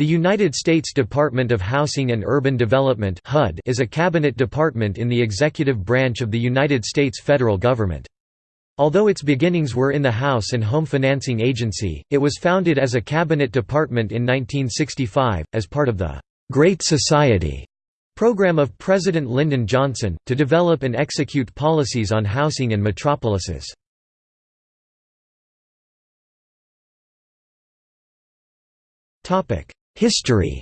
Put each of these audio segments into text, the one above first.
The United States Department of Housing and Urban Development HUD is a cabinet department in the executive branch of the United States federal government. Although its beginnings were in the House and Home Financing Agency, it was founded as a cabinet department in 1965, as part of the «Great Society» program of President Lyndon Johnson, to develop and execute policies on housing and metropolises. History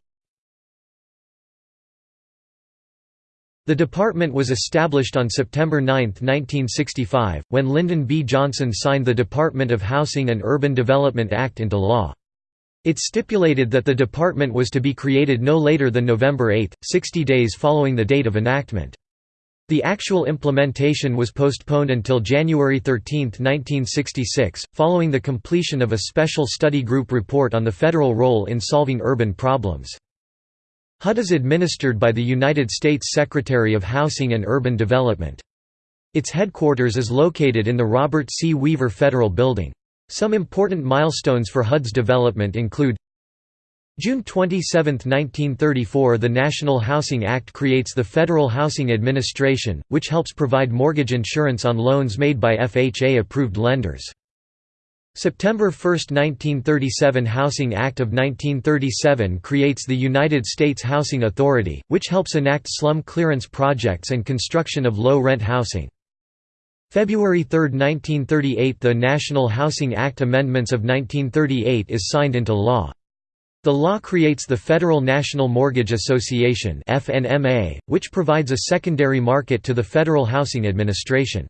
The department was established on September 9, 1965, when Lyndon B. Johnson signed the Department of Housing and Urban Development Act into law. It stipulated that the department was to be created no later than November 8, 60 days following the date of enactment. The actual implementation was postponed until January 13, 1966, following the completion of a special study group report on the federal role in solving urban problems. HUD is administered by the United States Secretary of Housing and Urban Development. Its headquarters is located in the Robert C. Weaver Federal Building. Some important milestones for HUD's development include June 27, 1934 The National Housing Act creates the Federal Housing Administration, which helps provide mortgage insurance on loans made by FHA-approved lenders. September 1, 1937 Housing Act of 1937 creates the United States Housing Authority, which helps enact slum clearance projects and construction of low-rent housing. February 3, 1938 The National Housing Act Amendments of 1938 is signed into law. The law creates the Federal National Mortgage Association which provides a secondary market to the Federal Housing Administration.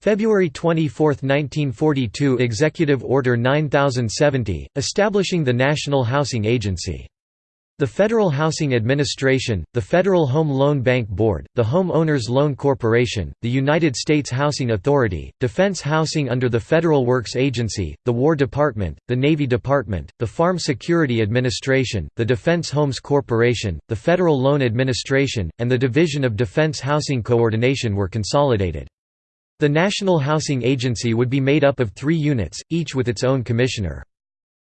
February 24, 1942 Executive Order 9070, establishing the National Housing Agency. The Federal Housing Administration, the Federal Home Loan Bank Board, the Home Owners Loan Corporation, the United States Housing Authority, Defense Housing under the Federal Works Agency, the War Department, the Navy Department, the Farm Security Administration, the Defense Homes Corporation, the Federal Loan Administration, and the Division of Defense Housing Coordination were consolidated. The National Housing Agency would be made up of three units, each with its own commissioner.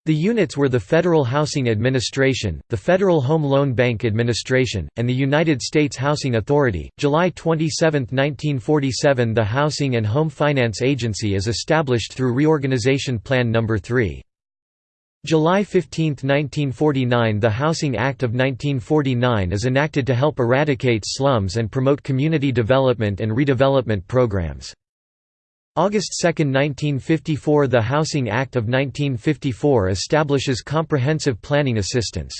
The units were the Federal Housing Administration, the Federal Home Loan Bank Administration, and the United States Housing Authority. July 27, 1947 The Housing and Home Finance Agency is established through Reorganization Plan No. 3. July 15, 1949 The Housing Act of 1949 is enacted to help eradicate slums and promote community development and redevelopment programs. August 2, 1954 The Housing Act of 1954 establishes comprehensive planning assistance.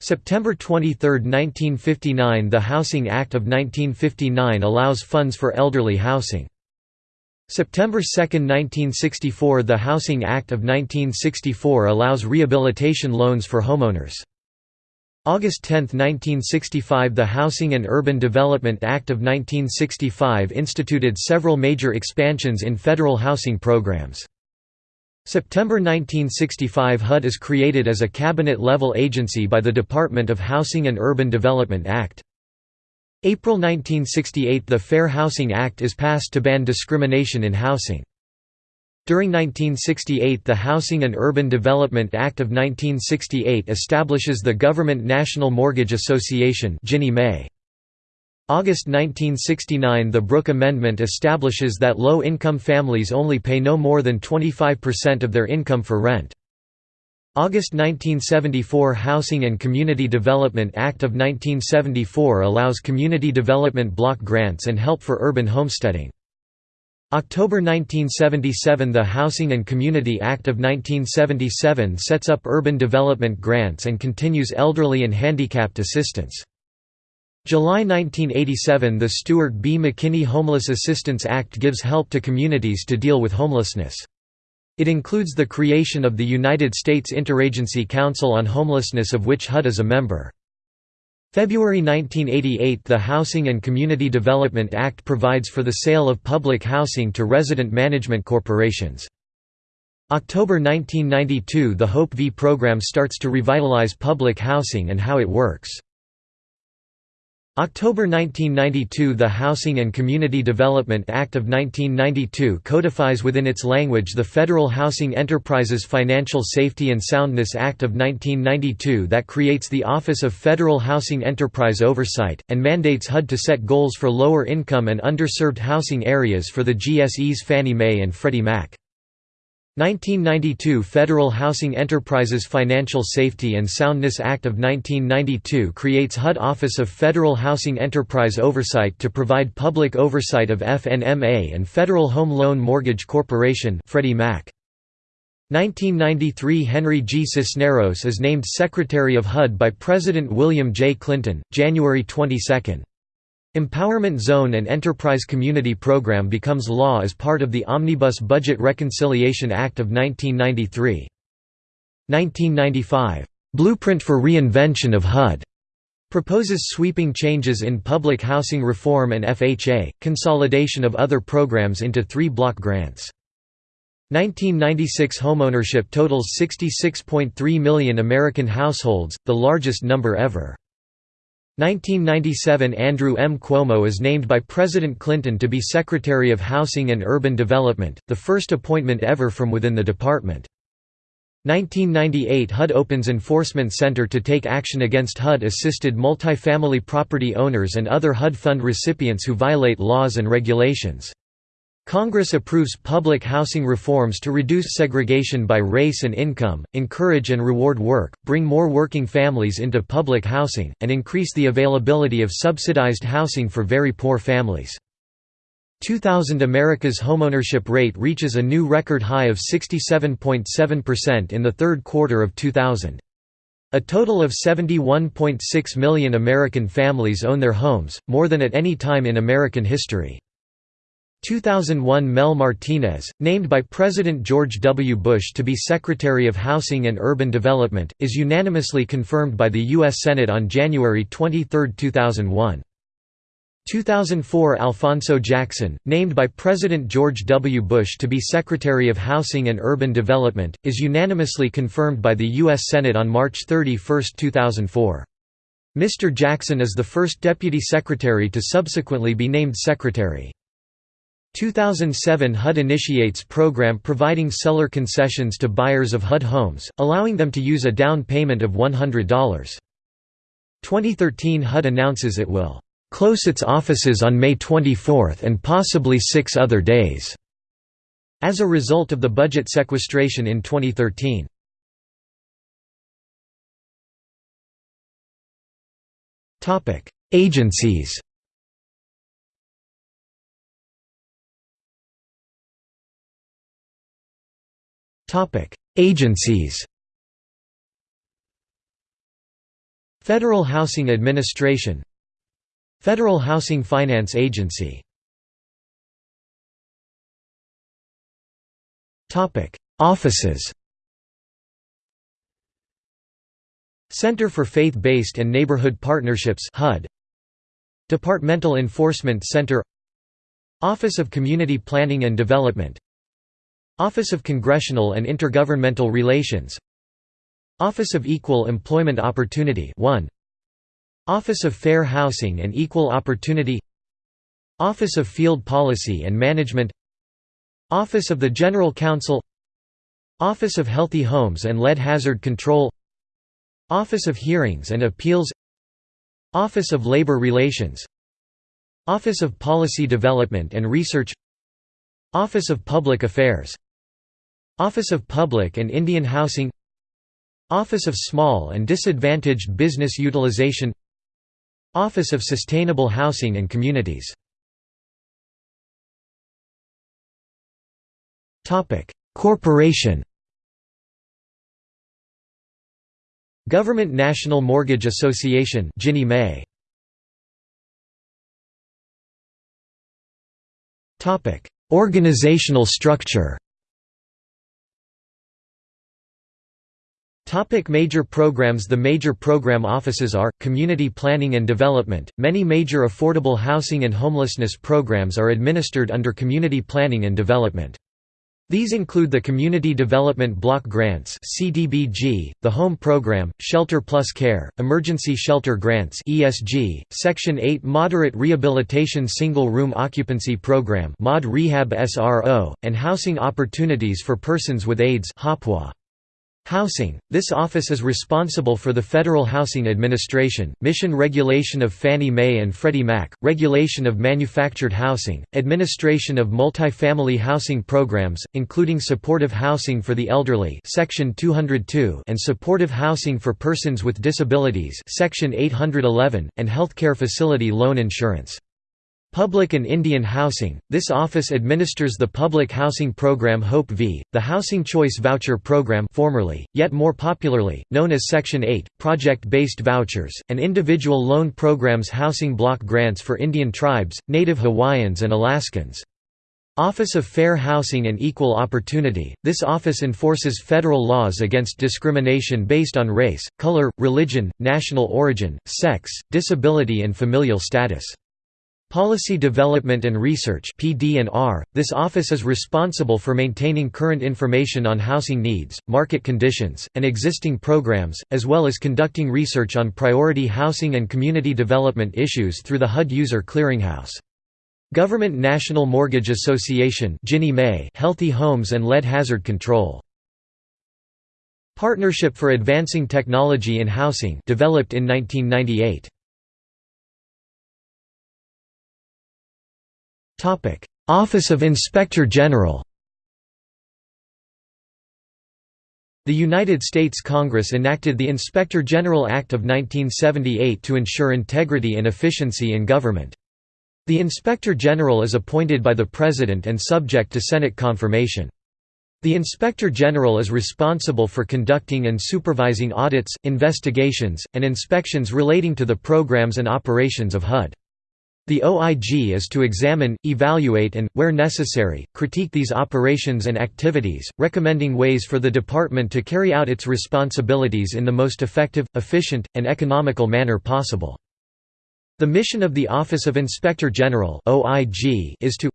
September 23, 1959 The Housing Act of 1959 allows funds for elderly housing. September 2, 1964 The Housing Act of 1964 allows rehabilitation loans for homeowners. August 10, 1965 The Housing and Urban Development Act of 1965 instituted several major expansions in federal housing programs. September 1965 HUD is created as a cabinet-level agency by the Department of Housing and Urban Development Act. April 1968 The Fair Housing Act is passed to ban discrimination in housing. During 1968 the Housing and Urban Development Act of 1968 establishes the Government National Mortgage Association Ginnie Mae. August 1969 the Brooke Amendment establishes that low-income families only pay no more than 25% of their income for rent. August 1974 Housing and Community Development Act of 1974 allows community development block grants and help for urban homesteading. October 1977 The Housing and Community Act of 1977 sets up urban development grants and continues elderly and handicapped assistance. July 1987 The Stewart B. McKinney Homeless Assistance Act gives help to communities to deal with homelessness. It includes the creation of the United States Interagency Council on Homelessness of which HUD is a member. February 1988 The Housing and Community Development Act provides for the sale of public housing to resident management corporations. October 1992 The HOPE V program starts to revitalize public housing and how it works. October 1992 The Housing and Community Development Act of 1992 codifies within its language the Federal Housing Enterprises Financial Safety and Soundness Act of 1992 that creates the Office of Federal Housing Enterprise Oversight, and mandates HUD to set goals for lower income and underserved housing areas for the GSEs Fannie Mae and Freddie Mac. 1992 Federal Housing Enterprises Financial Safety and Soundness Act of 1992 creates HUD Office of Federal Housing Enterprise Oversight to provide public oversight of FNMA and Federal Home Loan Mortgage Corporation Freddie Mac. 1993 Henry G. Cisneros is named Secretary of HUD by President William J. Clinton, January 22. Empowerment Zone and Enterprise Community Program becomes law as part of the Omnibus Budget Reconciliation Act of 1993. 1995, "'Blueprint for Reinvention of HUD' proposes sweeping changes in public housing reform and FHA, consolidation of other programs into three block grants. 1996 homeownership totals 66.3 million American households, the largest number ever. 1997 Andrew M. Cuomo is named by President Clinton to be Secretary of Housing and Urban Development, the first appointment ever from within the department. 1998 HUD opens Enforcement Center to take action against HUD-assisted multifamily property owners and other HUD fund recipients who violate laws and regulations. Congress approves public housing reforms to reduce segregation by race and income, encourage and reward work, bring more working families into public housing, and increase the availability of subsidized housing for very poor families. 2000 America's homeownership rate reaches a new record high of 67.7% in the third quarter of 2000. A total of 71.6 million American families own their homes, more than at any time in American history. 2001 Mel Martinez, named by President George W. Bush to be Secretary of Housing and Urban Development, is unanimously confirmed by the U.S. Senate on January 23, 2001. 2004 Alphonso Jackson, named by President George W. Bush to be Secretary of Housing and Urban Development, is unanimously confirmed by the U.S. Senate on March 31, 2004. Mr. Jackson is the first Deputy Secretary to subsequently be named Secretary. 2007 HUD initiates program providing seller concessions to buyers of HUD homes, allowing them to use a down payment of $100. 2013 HUD announces it will close its offices on May 24 and possibly six other days, as a result of the budget sequestration in 2013. Agencies Agencies Federal Housing Administration Federal Housing Finance Agency Topic: Offices Center for Faith-Based and Neighborhood Partnerships HUD Departmental Enforcement Center Office of Community Planning and Development Office of Congressional and Intergovernmental Relations Office of Equal Employment Opportunity 1 Office of Fair Housing and Equal Opportunity Office of Field Policy and Management Office of the General Counsel Office of Healthy Homes and Lead Hazard Control Office of Hearings and Appeals Office of Labor Relations Office of Policy Development and Research Office of Public Affairs Office of Public and Indian Housing Office of Small and Disadvantaged Business Utilization Office of Sustainable Housing and Communities. Corporation. Government National Mortgage Association Ginnie Mae. Organizational structure Topic major programs The major program offices are, Community Planning and Development. Many major affordable housing and homelessness programs are administered under Community Planning and Development. These include the Community Development Block Grants (CDBG), the Home Program, Shelter Plus Care, Emergency Shelter Grants (ESG), Section 8 Moderate Rehabilitation Single Room Occupancy Program (MOD Rehab SRO), and Housing Opportunities for Persons with AIDS (HOPWA). Housing – This office is responsible for the Federal Housing Administration, mission regulation of Fannie Mae and Freddie Mac, regulation of manufactured housing, administration of multifamily housing programs, including supportive housing for the elderly Section 202 and supportive housing for persons with disabilities Section 811, and healthcare facility loan insurance. Public and Indian Housing – This office administers the public housing program HOPE V, the Housing Choice Voucher Program formerly, yet more popularly, known as Section 8, project-based vouchers, and individual loan programs Housing Block Grants for Indian Tribes, Native Hawaiians and Alaskans. Office of Fair Housing and Equal Opportunity – This office enforces federal laws against discrimination based on race, color, religion, national origin, sex, disability and familial status. Policy Development and Research (PD&R). This office is responsible for maintaining current information on housing needs, market conditions, and existing programs, as well as conducting research on priority housing and community development issues through the HUD User Clearinghouse. Government National Mortgage Association Healthy Homes and Lead Hazard Control. Partnership for Advancing Technology in Housing developed in 1998. Office of Inspector General The United States Congress enacted the Inspector General Act of 1978 to ensure integrity and efficiency in government. The Inspector General is appointed by the President and subject to Senate confirmation. The Inspector General is responsible for conducting and supervising audits, investigations, and inspections relating to the programs and operations of HUD. The OIG is to examine, evaluate and, where necessary, critique these operations and activities, recommending ways for the department to carry out its responsibilities in the most effective, efficient, and economical manner possible. The mission of the Office of Inspector General is to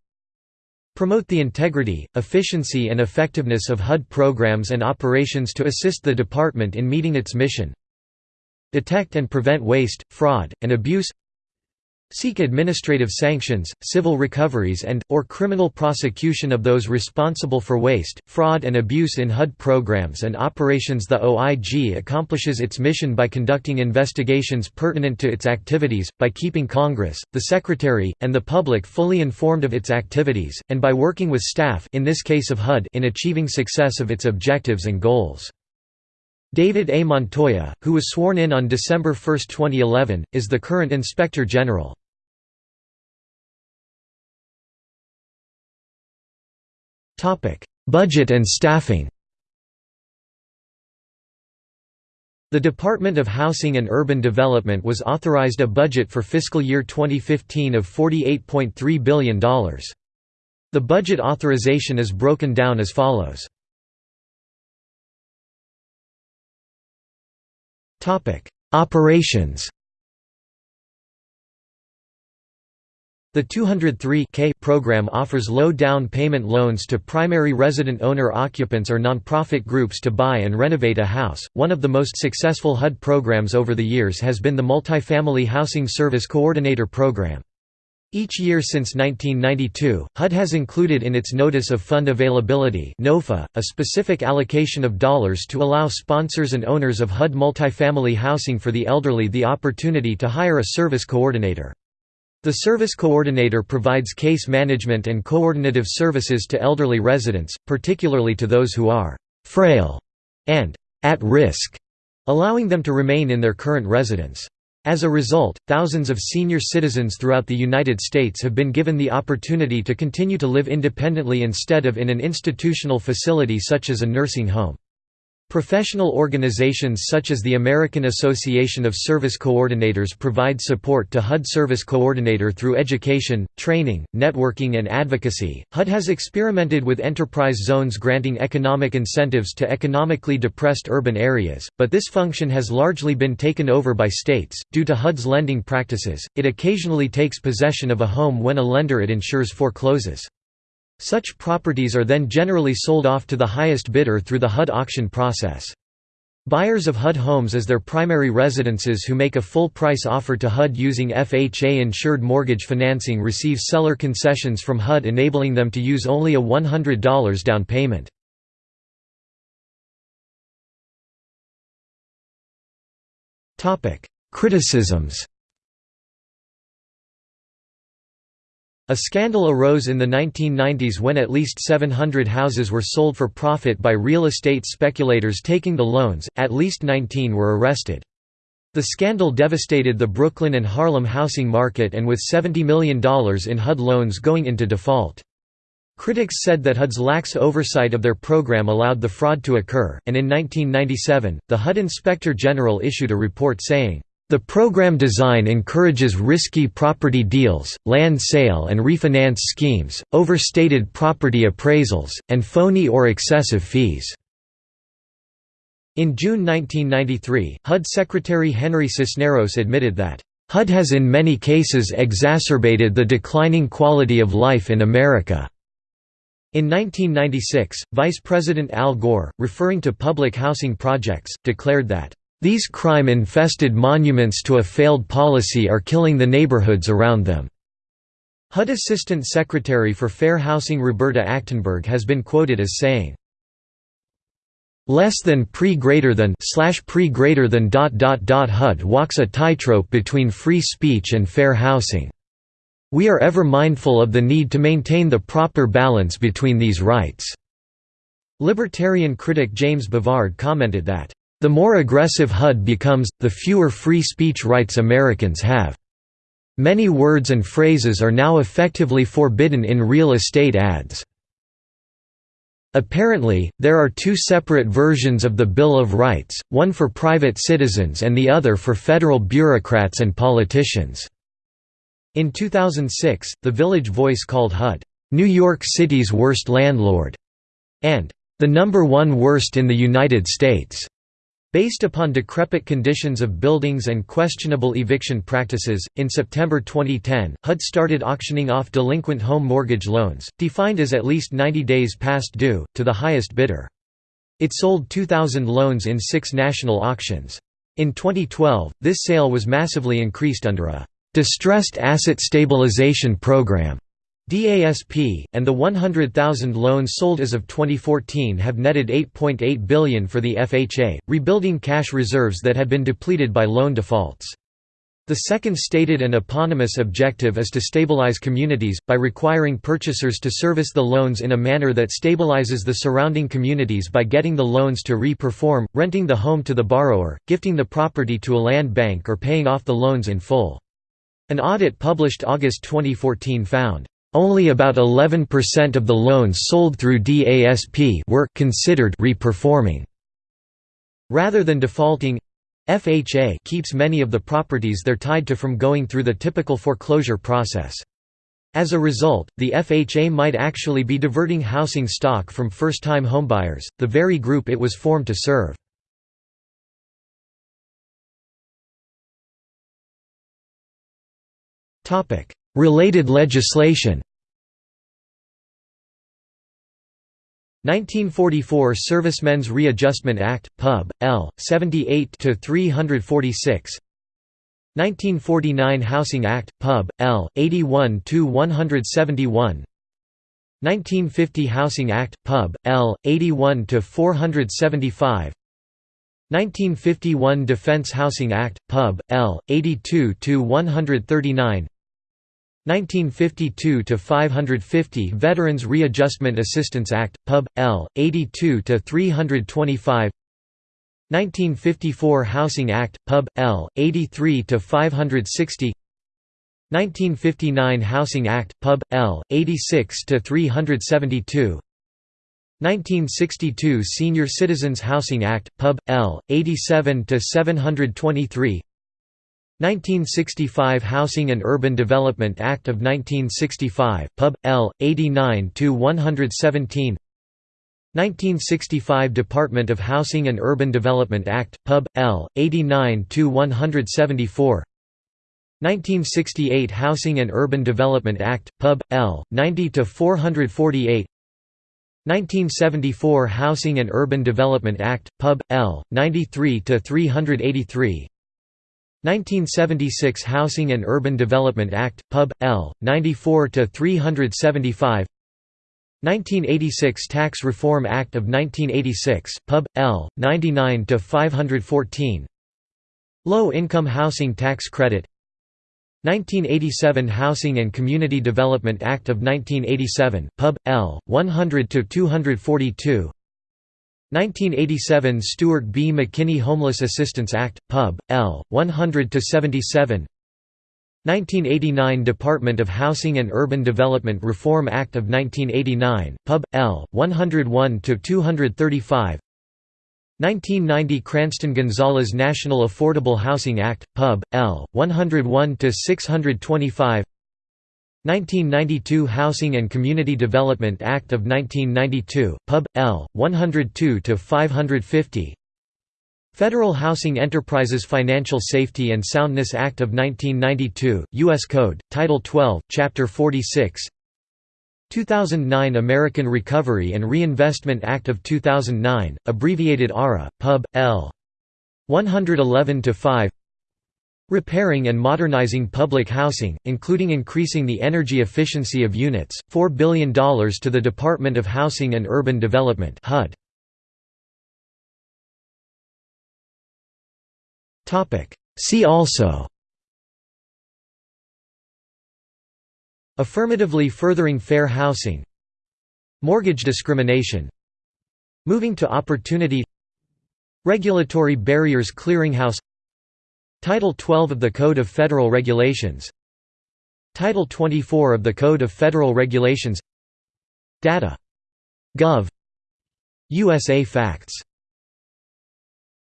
promote the integrity, efficiency and effectiveness of HUD programs and operations to assist the department in meeting its mission detect and prevent waste, fraud, and abuse seek administrative sanctions, civil recoveries and, or criminal prosecution of those responsible for waste, fraud and abuse in HUD programs and operations The OIG accomplishes its mission by conducting investigations pertinent to its activities, by keeping Congress, the Secretary, and the public fully informed of its activities, and by working with staff in this case of HUD in achieving success of its objectives and goals. David A. Montoya, who was sworn in on December 1, 2011, is the current Inspector General. Budget and staffing The Department of Housing and Urban Development was authorized a budget for fiscal year 2015 of $48.3 billion. The budget authorization is broken down as follows. Operations The 203K program offers low down payment loans to primary resident owner occupants or nonprofit groups to buy and renovate a house. One of the most successful HUD programs over the years has been the Multifamily Housing Service Coordinator Program. Each year since 1992, HUD has included in its Notice of Fund Availability a specific allocation of dollars to allow sponsors and owners of HUD multifamily housing for the elderly the opportunity to hire a service coordinator. The service coordinator provides case management and coordinative services to elderly residents, particularly to those who are «frail» and «at risk», allowing them to remain in their current residence. As a result, thousands of senior citizens throughout the United States have been given the opportunity to continue to live independently instead of in an institutional facility such as a nursing home. Professional organizations such as the American Association of Service Coordinators provide support to HUD Service Coordinator through education, training, networking and advocacy. HUD has experimented with enterprise zones granting economic incentives to economically depressed urban areas, but this function has largely been taken over by states. Due to HUD's lending practices, it occasionally takes possession of a home when a lender it insures forecloses. Such properties are then generally sold off to the highest bidder through the HUD auction process. Buyers of HUD homes as their primary residences who make a full price offer to HUD using FHA-insured mortgage financing receive seller concessions from HUD enabling them to use only a $100 down payment. Criticisms A scandal arose in the 1990s when at least 700 houses were sold for profit by real estate speculators taking the loans, at least 19 were arrested. The scandal devastated the Brooklyn and Harlem housing market and with $70 million in HUD loans going into default. Critics said that HUD's lax oversight of their program allowed the fraud to occur, and in 1997, the HUD Inspector General issued a report saying, the program design encourages risky property deals, land sale and refinance schemes, overstated property appraisals, and phony or excessive fees. In June 1993, HUD Secretary Henry Cisneros admitted that, HUD has in many cases exacerbated the declining quality of life in America. In 1996, Vice President Al Gore, referring to public housing projects, declared that, these crime-infested monuments to a failed policy are killing the neighborhoods around them." HUD Assistant Secretary for Fair Housing Roberta Achtenberg has been quoted as saying, less than pre greater than slash pre greater than dot dot dot HUD walks a tightrope between free speech and fair housing. We are ever mindful of the need to maintain the proper balance between these rights." Libertarian critic James Bovard commented that, the more aggressive HUD becomes, the fewer free speech rights Americans have. Many words and phrases are now effectively forbidden in real estate ads. Apparently, there are two separate versions of the Bill of Rights, one for private citizens and the other for federal bureaucrats and politicians." In 2006, The Village Voice called HUD, "...New York City's worst landlord," and "...the number one worst in the United States." Based upon decrepit conditions of buildings and questionable eviction practices, in September 2010, HUD started auctioning off delinquent home mortgage loans, defined as at least 90 days past due, to the highest bidder. It sold 2,000 loans in six national auctions. In 2012, this sale was massively increased under a «distressed asset stabilization program» DASP, and the 100,000 loans sold as of 2014 have netted 8.8 billion for the FHA, rebuilding cash reserves that had been depleted by loan defaults. The second stated and eponymous objective is to stabilize communities, by requiring purchasers to service the loans in a manner that stabilizes the surrounding communities by getting the loans to re-perform, renting the home to the borrower, gifting the property to a land bank or paying off the loans in full. An audit published August 2014 found only about 11% of the loans sold through DASP were considered reperforming. Rather than defaulting, FHA keeps many of the properties they're tied to from going through the typical foreclosure process. As a result, the FHA might actually be diverting housing stock from first-time homebuyers, the very group it was formed to serve. Related legislation 1944 Servicemen's Readjustment Act, Pub. L. 78–346 1949 Housing Act, Pub. L. 81–171 1950 Housing Act, Pub. L. 81–475 1951 Defense Housing Act, Pub. L. 82–139 1952 to 550 Veterans Readjustment Assistance Act Pub L 82 to 325 1954 Housing Act Pub L 83 to 560 1959 Housing Act Pub L 86 to 372 1962 Senior Citizens Housing Act Pub L 87 to 723 1965 Housing and Urban Development Act of 1965, Pub. L. 89–117 1965 Department of Housing and Urban Development Act, Pub. L. 89–174 1968 Housing and Urban Development Act, Pub. L. 90-448 1974 Housing and Urban Development Act, Pub. L. 93-383 1976 Housing and Urban Development Act, Pub. L. 94-375 1986 Tax Reform Act of 1986, Pub. L. 99-514 Low Income Housing Tax Credit 1987 Housing and Community Development Act of 1987, Pub. L. 100–242 1987 Stewart B. McKinney Homeless Assistance Act, Pub. L. 100–77 1989 Department of Housing and Urban Development Reform Act of 1989, Pub. L. 101–235 1990 Cranston-Gonzalez National Affordable Housing Act, Pub. L. 101–625 1992 Housing and Community Development Act of 1992, Pub. L. 102–550 Federal Housing Enterprises Financial Safety and Soundness Act of 1992, U.S. Code, Title 12, Chapter 46 2009 American Recovery and Reinvestment Act of 2009, abbreviated ARA, Pub. L. 111-5 Repairing and modernizing public housing, including increasing the energy efficiency of units, $4 billion to the Department of Housing and Urban Development HUD. See also Affirmatively furthering fair housing Mortgage discrimination Moving to opportunity Regulatory barriers clearinghouse Title 12 of the Code of Federal Regulations Title 24 of the Code of Federal Regulations Data. Gov. USA Facts